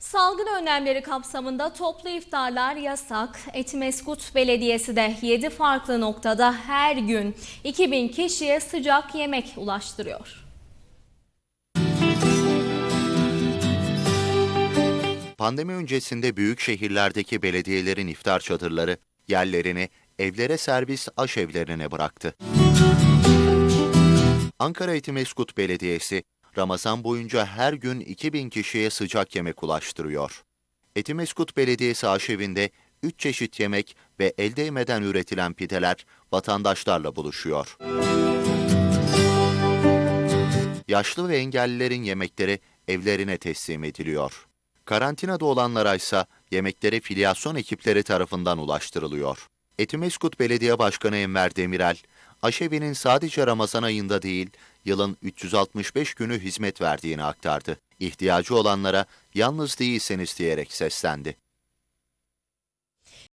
Salgın önlemleri kapsamında toplu iftarlar yasak. Etimeskut Belediyesi de 7 farklı noktada her gün 2000 kişiye sıcak yemek ulaştırıyor. Pandemi öncesinde büyük şehirlerdeki belediyelerin iftar çadırları yerlerini evlere servis aşevlerine bıraktı. Ankara Etimeskut Belediyesi Ramazan boyunca her gün 2000 kişiye sıcak yemek ulaştırıyor. Etimeskut Belediyesi aşevinde 3 çeşit yemek ve el değmeden üretilen pideler vatandaşlarla buluşuyor. Yaşlı ve engellilerin yemekleri evlerine teslim ediliyor. Karantinada olanlara ise yemekleri filyasyon ekipleri tarafından ulaştırılıyor. Etimeskut Belediye Başkanı Enver Demirel, aşevinin sadece Ramazan ayında değil, yılın 365 günü hizmet verdiğini aktardı. İhtiyacı olanlara yalnız değilseniz diyerek seslendi.